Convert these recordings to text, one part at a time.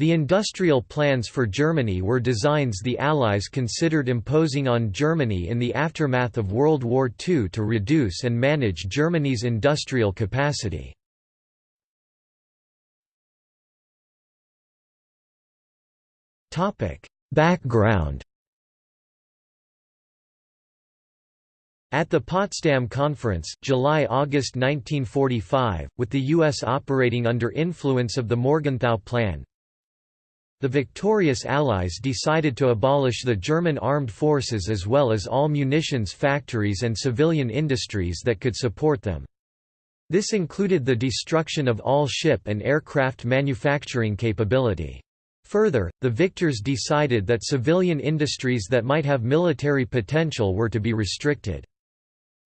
The industrial plans for Germany were designs the Allies considered imposing on Germany in the aftermath of World War II to reduce and manage Germany's industrial capacity. Background At the Potsdam Conference July-August 1945, with the U.S. operating under influence of the Morgenthau Plan, the victorious Allies decided to abolish the German armed forces as well as all munitions factories and civilian industries that could support them. This included the destruction of all ship and aircraft manufacturing capability. Further, the victors decided that civilian industries that might have military potential were to be restricted.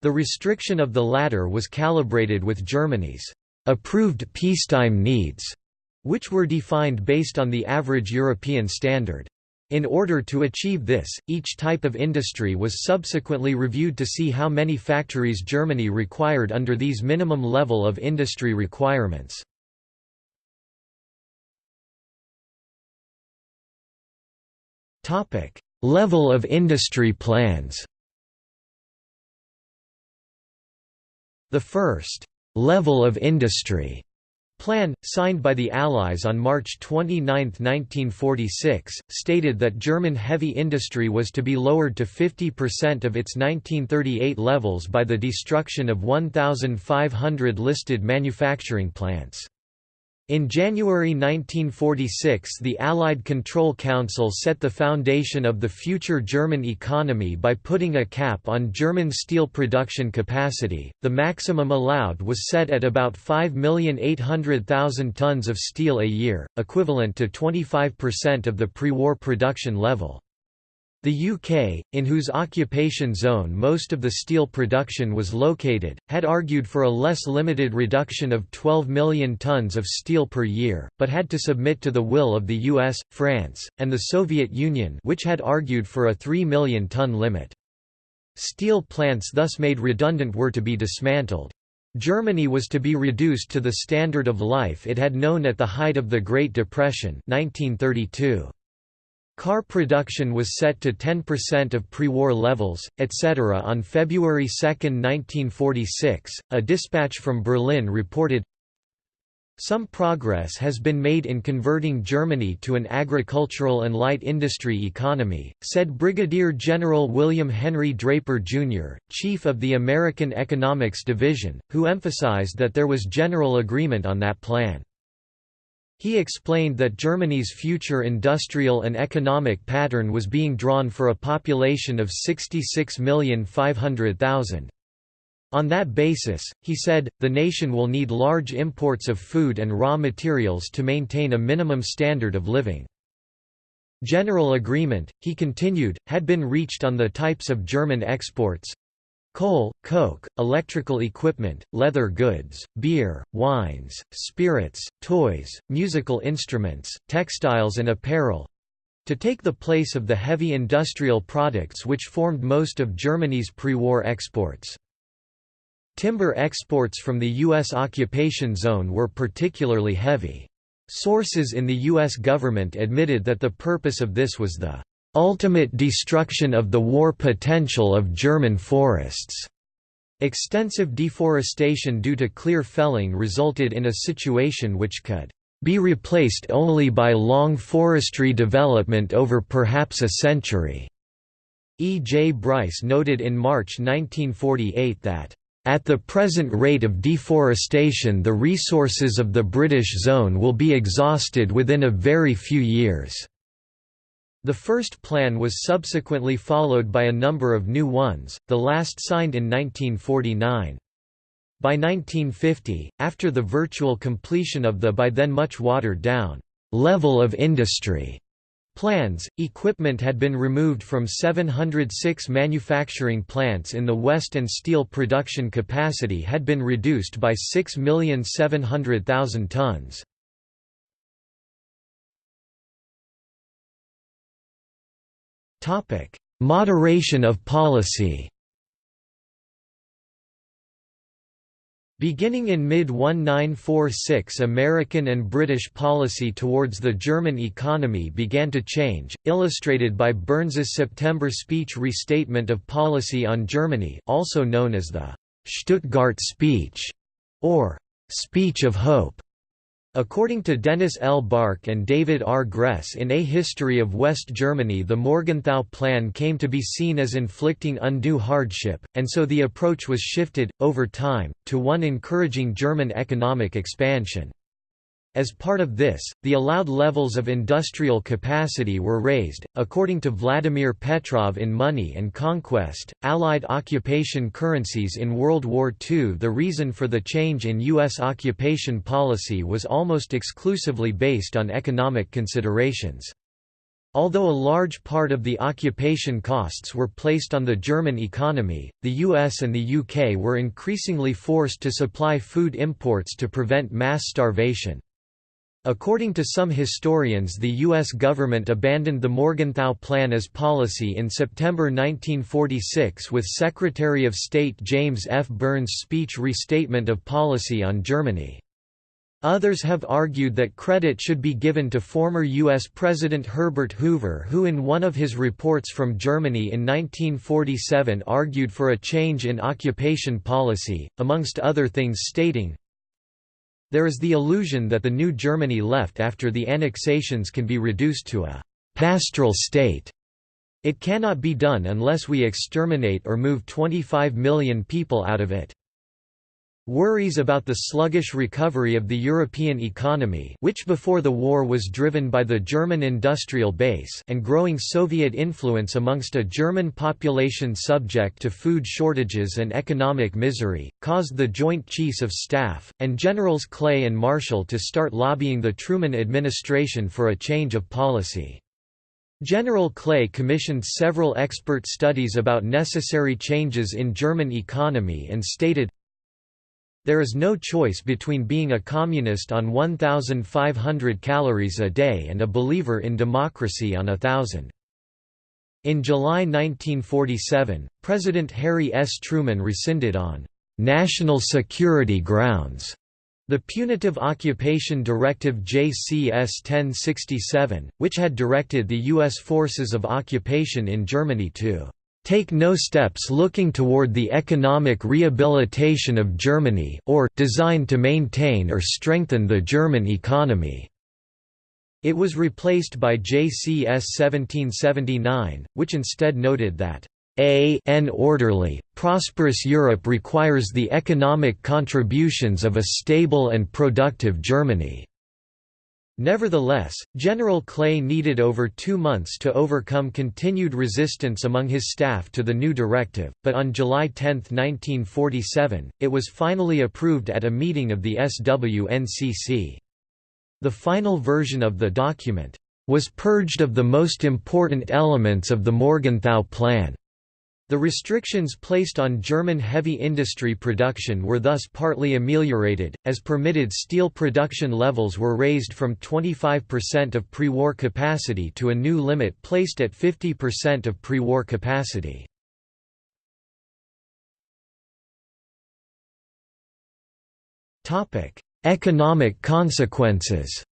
The restriction of the latter was calibrated with Germany's approved peacetime needs which were defined based on the average European standard. In order to achieve this, each type of industry was subsequently reviewed to see how many factories Germany required under these minimum level of industry requirements. level of industry plans The first level of industry plan, signed by the Allies on March 29, 1946, stated that German heavy industry was to be lowered to 50% of its 1938 levels by the destruction of 1,500 listed manufacturing plants. In January 1946 the Allied Control Council set the foundation of the future German economy by putting a cap on German steel production capacity. The maximum allowed was set at about 5,800,000 tons of steel a year, equivalent to 25% of the pre-war production level. The UK, in whose occupation zone most of the steel production was located, had argued for a less limited reduction of 12 million tons of steel per year, but had to submit to the will of the US, France, and the Soviet Union which had argued for a 3 million ton limit. Steel plants thus made redundant were to be dismantled. Germany was to be reduced to the standard of life it had known at the height of the Great Depression 1932. Car production was set to 10% of pre-war levels, etc. On February 2, 1946, a dispatch from Berlin reported, some progress has been made in converting Germany to an agricultural and light industry economy, said Brigadier General William Henry Draper, Jr., Chief of the American Economics Division, who emphasized that there was general agreement on that plan. He explained that Germany's future industrial and economic pattern was being drawn for a population of 66,500,000. On that basis, he said, the nation will need large imports of food and raw materials to maintain a minimum standard of living. General agreement, he continued, had been reached on the types of German exports, Coal, coke, electrical equipment, leather goods, beer, wines, spirits, toys, musical instruments, textiles and apparel, to take the place of the heavy industrial products which formed most of Germany's pre-war exports. Timber exports from the U.S. occupation zone were particularly heavy. Sources in the U.S. government admitted that the purpose of this was the ultimate destruction of the war potential of German forests. Extensive deforestation due to clear felling resulted in a situation which could be replaced only by long forestry development over perhaps a century. E. J. Bryce noted in March 1948 that at the present rate of deforestation the resources of the British zone will be exhausted within a very few years. The first plan was subsequently followed by a number of new ones, the last signed in 1949. By 1950, after the virtual completion of the by then much watered-down level of industry plans, equipment had been removed from 706 manufacturing plants in the West and steel production capacity had been reduced by 6,700,000 tons. Moderation of policy Beginning in mid-1946 American and British policy towards the German economy began to change, illustrated by Byrnes's September speech Restatement of Policy on Germany also known as the «Stuttgart Speech» or «Speech of Hope». According to Dennis L. Bark and David R. Gress in A History of West Germany the Morgenthau Plan came to be seen as inflicting undue hardship, and so the approach was shifted, over time, to one encouraging German economic expansion. As part of this, the allowed levels of industrial capacity were raised. According to Vladimir Petrov in Money and Conquest, Allied occupation currencies in World War II, the reason for the change in U.S. occupation policy was almost exclusively based on economic considerations. Although a large part of the occupation costs were placed on the German economy, the US and the UK were increasingly forced to supply food imports to prevent mass starvation. According to some historians the U.S. government abandoned the Morgenthau Plan as policy in September 1946 with Secretary of State James F. Byrnes' speech Restatement of Policy on Germany. Others have argued that credit should be given to former U.S. President Herbert Hoover who in one of his reports from Germany in 1947 argued for a change in occupation policy, amongst other things stating, there is the illusion that the new Germany left after the annexations can be reduced to a «pastoral state». It cannot be done unless we exterminate or move 25 million people out of it. Worries about the sluggish recovery of the European economy which before the war was driven by the German industrial base and growing Soviet influence amongst a German population subject to food shortages and economic misery, caused the Joint Chiefs of Staff, and Generals Clay and Marshall to start lobbying the Truman administration for a change of policy. General Clay commissioned several expert studies about necessary changes in German economy and stated, there is no choice between being a communist on 1,500 calories a day and a believer in democracy on a thousand. In July 1947, President Harry S. Truman rescinded on «national security grounds» the Punitive Occupation Directive JCS 1067, which had directed the U.S. forces of occupation in Germany to take no steps looking toward the economic rehabilitation of Germany or designed to maintain or strengthen the German economy." It was replaced by JCS 1779, which instead noted that a an orderly, prosperous Europe requires the economic contributions of a stable and productive Germany. Nevertheless, General Clay needed over two months to overcome continued resistance among his staff to the new directive, but on July 10, 1947, it was finally approved at a meeting of the SWNCC. The final version of the document was purged of the most important elements of the Morgenthau Plan. The restrictions placed on German heavy industry production were thus partly ameliorated, as permitted steel production levels were raised from 25% of pre-war capacity to a new limit placed at 50% of pre-war capacity. Economic consequences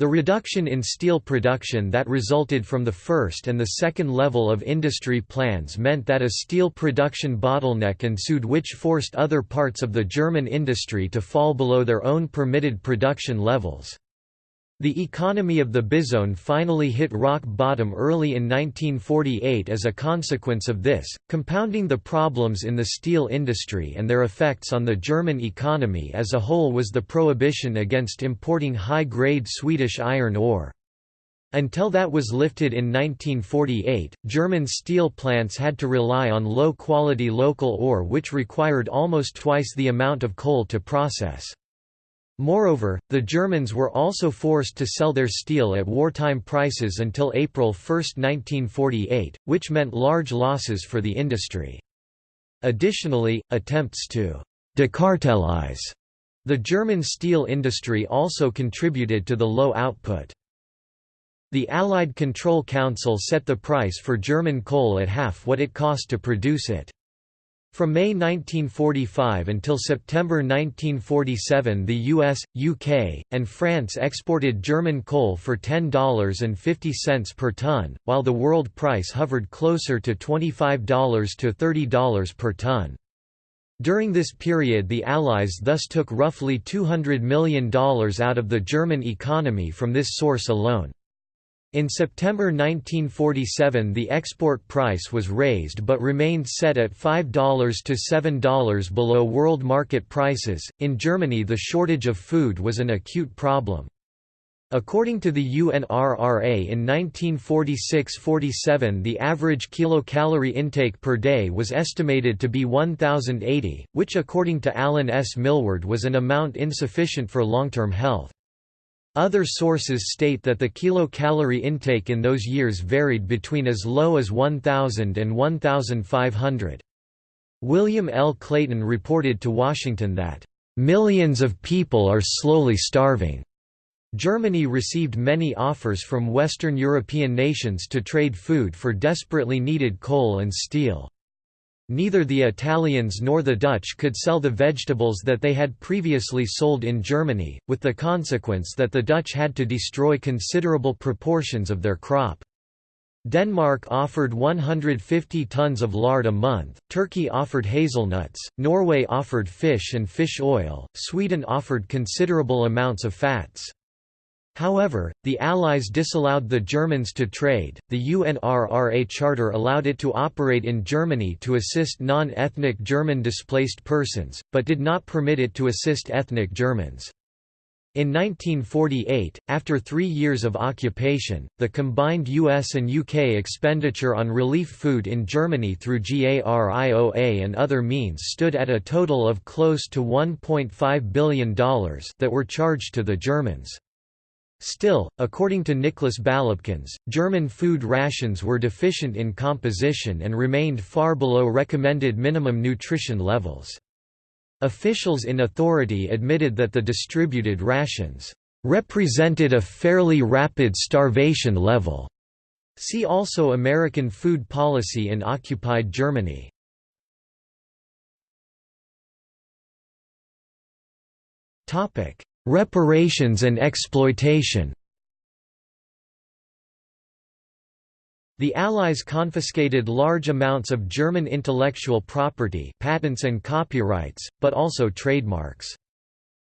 The reduction in steel production that resulted from the first and the second level of industry plans meant that a steel production bottleneck ensued which forced other parts of the German industry to fall below their own permitted production levels. The economy of the Bizone finally hit rock bottom early in 1948 as a consequence of this, compounding the problems in the steel industry and their effects on the German economy as a whole was the prohibition against importing high-grade Swedish iron ore. Until that was lifted in 1948, German steel plants had to rely on low-quality local ore which required almost twice the amount of coal to process. Moreover, the Germans were also forced to sell their steel at wartime prices until April 1, 1948, which meant large losses for the industry. Additionally, attempts to «decartelize» the German steel industry also contributed to the low output. The Allied Control Council set the price for German coal at half what it cost to produce it. From May 1945 until September 1947 the US, UK, and France exported German coal for $10.50 per ton, while the world price hovered closer to $25 to $30 per ton. During this period the Allies thus took roughly $200 million out of the German economy from this source alone. In September 1947 the export price was raised but remained set at $5 to $7 below world market prices. In Germany the shortage of food was an acute problem. According to the UNRRA in 1946–47 the average kilocalorie intake per day was estimated to be 1080, which according to Alan S. Milward was an amount insufficient for long-term health. Other sources state that the kilocalorie intake in those years varied between as low as 1,000 and 1,500. William L. Clayton reported to Washington that, "...millions of people are slowly starving." Germany received many offers from Western European nations to trade food for desperately needed coal and steel. Neither the Italians nor the Dutch could sell the vegetables that they had previously sold in Germany, with the consequence that the Dutch had to destroy considerable proportions of their crop. Denmark offered 150 tons of lard a month, Turkey offered hazelnuts, Norway offered fish and fish oil, Sweden offered considerable amounts of fats. However, the Allies disallowed the Germans to trade. The UNRRA Charter allowed it to operate in Germany to assist non ethnic German displaced persons, but did not permit it to assist ethnic Germans. In 1948, after three years of occupation, the combined US and UK expenditure on relief food in Germany through GARIOA and other means stood at a total of close to $1.5 billion that were charged to the Germans. Still, according to Nicholas Balabkins, German food rations were deficient in composition and remained far below recommended minimum nutrition levels. Officials in authority admitted that the distributed rations represented a fairly rapid starvation level. See also American food policy in occupied Germany. Topic: Reparations and exploitation The Allies confiscated large amounts of German intellectual property patents and copyrights, but also trademarks.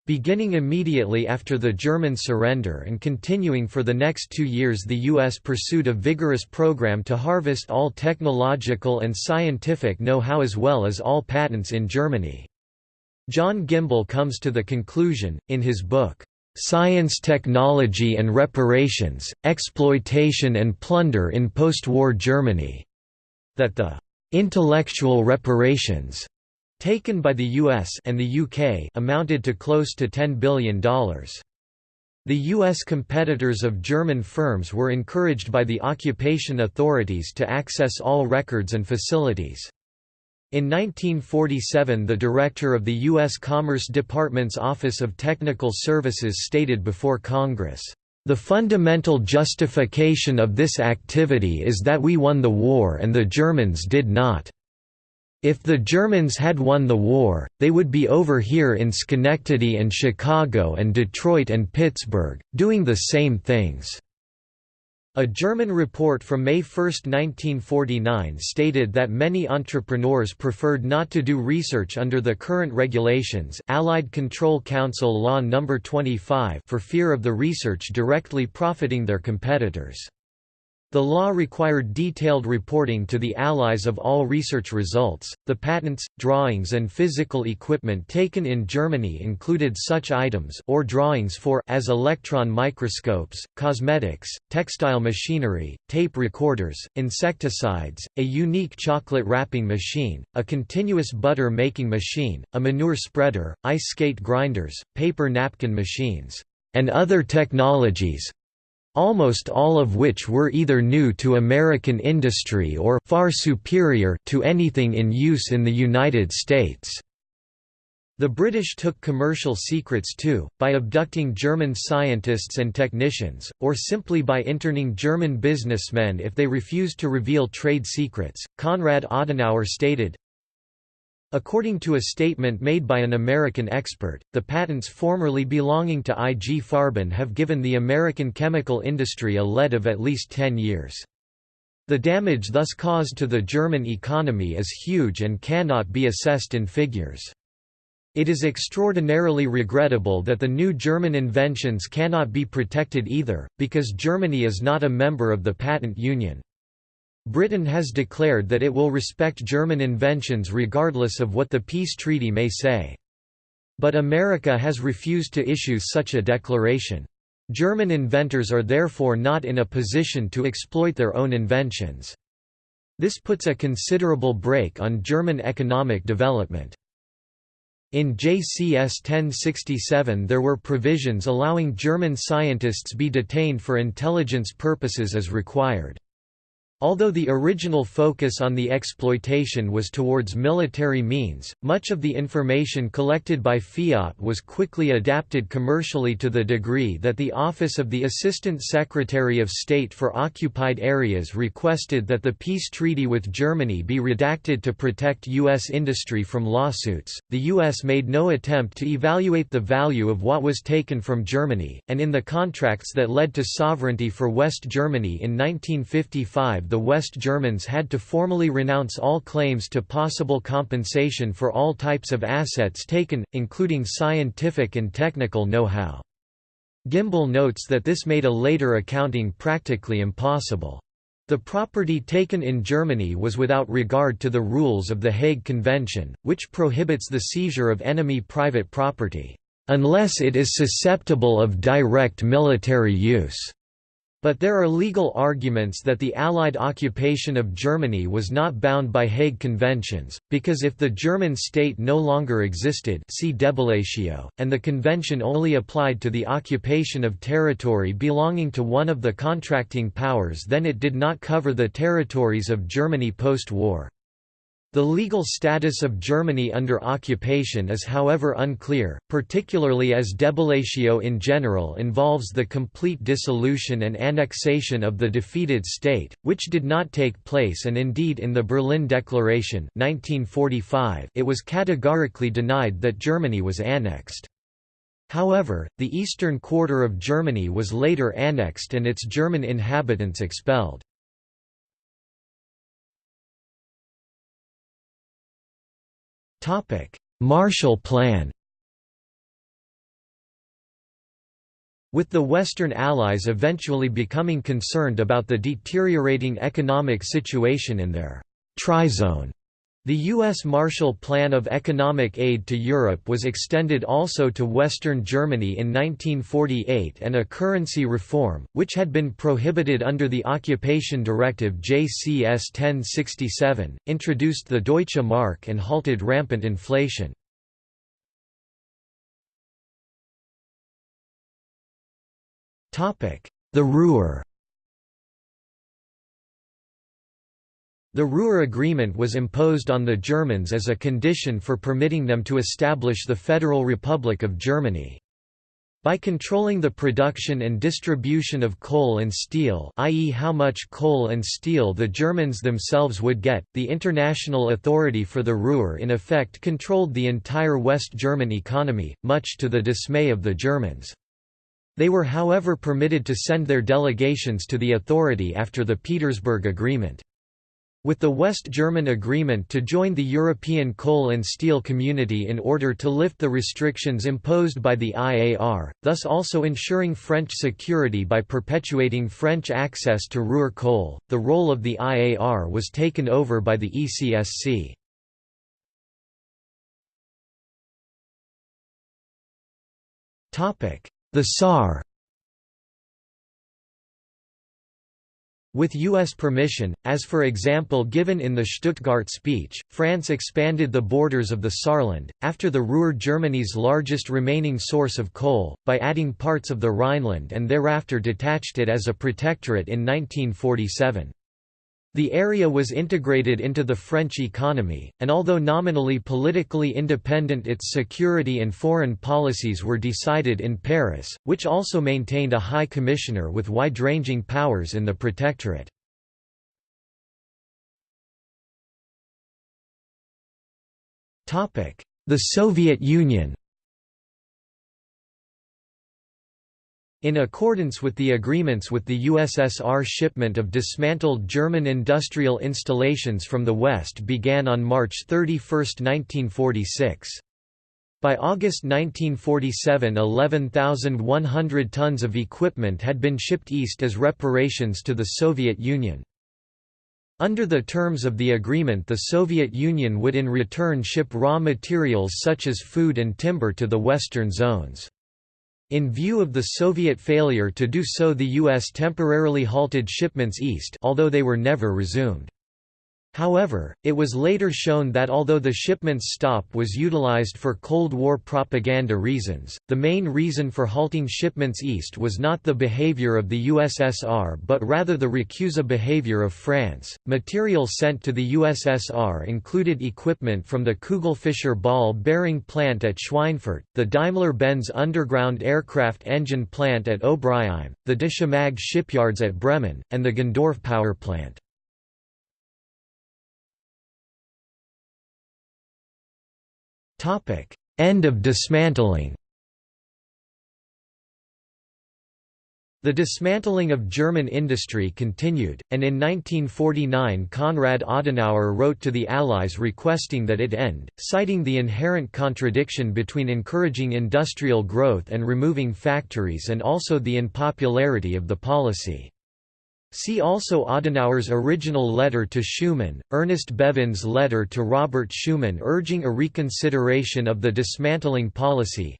Beginning immediately after the German surrender and continuing for the next two years the U.S. pursued a vigorous program to harvest all technological and scientific know-how as well as all patents in Germany. John Gimbel comes to the conclusion, in his book, "'Science Technology and Reparations, Exploitation and Plunder in Post-War Germany' that the "'intellectual reparations' taken by the US and the UK amounted to close to $10 billion. The U.S. competitors of German firms were encouraged by the occupation authorities to access all records and facilities. In 1947 the director of the U.S. Commerce Department's Office of Technical Services stated before Congress, "...the fundamental justification of this activity is that we won the war and the Germans did not. If the Germans had won the war, they would be over here in Schenectady and Chicago and Detroit and Pittsburgh, doing the same things." A German report from May 1, 1949 stated that many entrepreneurs preferred not to do research under the current regulations Allied Control Council Law No. 25 for fear of the research directly profiting their competitors. The law required detailed reporting to the Allies of all research results. The patents, drawings, and physical equipment taken in Germany included such items or drawings for as electron microscopes, cosmetics, textile machinery, tape recorders, insecticides, a unique chocolate wrapping machine, a continuous butter making machine, a manure spreader, ice skate grinders, paper napkin machines, and other technologies, almost all of which were either new to American industry or far superior to anything in use in the United States. The British took commercial secrets too, by abducting German scientists and technicians, or simply by interning German businessmen if they refused to reveal trade secrets. Konrad Adenauer stated, According to a statement made by an American expert, the patents formerly belonging to IG Farben have given the American chemical industry a lead of at least 10 years. The damage thus caused to the German economy is huge and cannot be assessed in figures. It is extraordinarily regrettable that the new German inventions cannot be protected either, because Germany is not a member of the Patent Union. Britain has declared that it will respect German inventions regardless of what the peace treaty may say. But America has refused to issue such a declaration. German inventors are therefore not in a position to exploit their own inventions. This puts a considerable brake on German economic development. In JCS 1067 there were provisions allowing German scientists be detained for intelligence purposes as required. Although the original focus on the exploitation was towards military means, much of the information collected by Fiat was quickly adapted commercially to the degree that the Office of the Assistant Secretary of State for Occupied Areas requested that the peace treaty with Germany be redacted to protect U.S. industry from lawsuits. The U.S. made no attempt to evaluate the value of what was taken from Germany, and in the contracts that led to sovereignty for West Germany in 1955 the West Germans had to formally renounce all claims to possible compensation for all types of assets taken, including scientific and technical know-how. Gimbel notes that this made a later accounting practically impossible. The property taken in Germany was without regard to the rules of the Hague Convention, which prohibits the seizure of enemy private property, "...unless it is susceptible of direct military use." But there are legal arguments that the Allied occupation of Germany was not bound by Hague Conventions, because if the German state no longer existed see and the convention only applied to the occupation of territory belonging to one of the contracting powers then it did not cover the territories of Germany post-war. The legal status of Germany under occupation is however unclear, particularly as debellatio in general involves the complete dissolution and annexation of the defeated state, which did not take place and indeed in the Berlin Declaration 1945 it was categorically denied that Germany was annexed. However, the eastern quarter of Germany was later annexed and its German inhabitants expelled. Marshall Plan With the Western Allies eventually becoming concerned about the deteriorating economic situation in their «trizone», the U.S. Marshall Plan of Economic Aid to Europe was extended also to Western Germany in 1948 and a currency reform, which had been prohibited under the Occupation Directive JCS 1067, introduced the Deutsche Mark and halted rampant inflation. The Ruhr The Ruhr Agreement was imposed on the Germans as a condition for permitting them to establish the Federal Republic of Germany. By controlling the production and distribution of coal and steel i.e. how much coal and steel the Germans themselves would get, the International Authority for the Ruhr in effect controlled the entire West German economy, much to the dismay of the Germans. They were however permitted to send their delegations to the authority after the Petersburg Agreement. With the West German agreement to join the European coal and steel community in order to lift the restrictions imposed by the IAR, thus also ensuring French security by perpetuating French access to Ruhr coal, the role of the IAR was taken over by the ECSC. The Saar With U.S. permission, as for example given in the Stuttgart speech, France expanded the borders of the Saarland, after the Ruhr Germany's largest remaining source of coal, by adding parts of the Rhineland and thereafter detached it as a protectorate in 1947. The area was integrated into the French economy, and although nominally politically independent its security and foreign policies were decided in Paris, which also maintained a high commissioner with wide-ranging powers in the protectorate. The Soviet Union In accordance with the agreements with the USSR shipment of dismantled German industrial installations from the West began on March 31, 1946. By August 1947 11,100 tons of equipment had been shipped east as reparations to the Soviet Union. Under the terms of the agreement the Soviet Union would in return ship raw materials such as food and timber to the western zones. In view of the Soviet failure to do so the U.S. temporarily halted shipments east although they were never resumed. However, it was later shown that although the shipment's stop was utilized for Cold War propaganda reasons, the main reason for halting shipments east was not the behavior of the USSR but rather the recusa behavior of France. Material sent to the USSR included equipment from the Kugelfischer ball bearing plant at Schweinfurt, the Daimler-Benz underground aircraft engine plant at Obrigheim, the Deschimag shipyards at Bremen, and the Gendorf power plant. End of dismantling The dismantling of German industry continued, and in 1949 Konrad Adenauer wrote to the Allies requesting that it end, citing the inherent contradiction between encouraging industrial growth and removing factories and also the unpopularity of the policy. See also Adenauer's original letter to Schuman, Ernest Bevin's letter to Robert Schuman urging a reconsideration of the dismantling policy.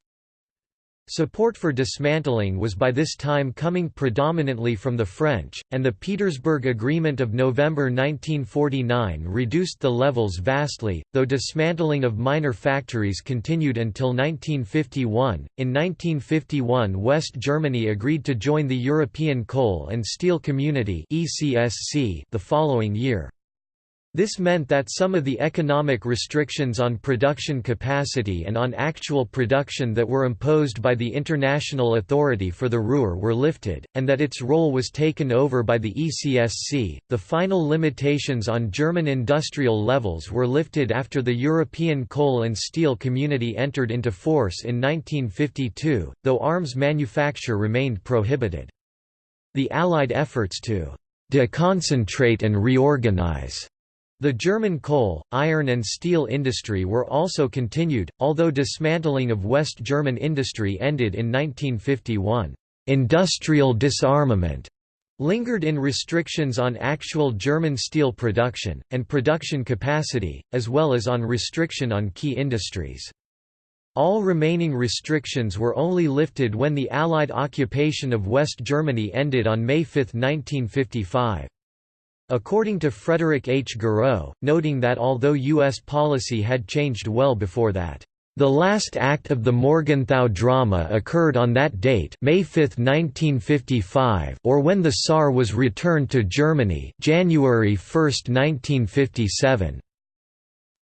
Support for dismantling was by this time coming predominantly from the French, and the Petersburg Agreement of November 1949 reduced the levels vastly, though dismantling of minor factories continued until 1951. In 1951, West Germany agreed to join the European Coal and Steel Community the following year. This meant that some of the economic restrictions on production capacity and on actual production that were imposed by the International Authority for the Ruhr were lifted, and that its role was taken over by the ECSC. The final limitations on German industrial levels were lifted after the European Coal and Steel Community entered into force in 1952, though arms manufacture remained prohibited. The Allied efforts to deconcentrate and reorganize the German coal, iron and steel industry were also continued, although dismantling of West German industry ended in 1951. Industrial disarmament lingered in restrictions on actual German steel production, and production capacity, as well as on restriction on key industries. All remaining restrictions were only lifted when the Allied occupation of West Germany ended on May 5, 1955. According to Frederick H. Gareau, noting that although U.S. policy had changed well before that, "...the last act of the Morgenthau drama occurred on that date May 5, 1955 or when the Saar was returned to Germany January 1, 1957."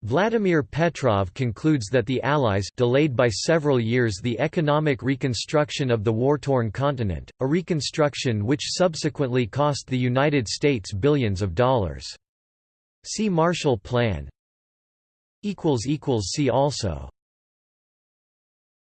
Vladimir Petrov concludes that the Allies delayed by several years the economic reconstruction of the war-torn continent, a reconstruction which subsequently cost the United States billions of dollars. See Marshall Plan See also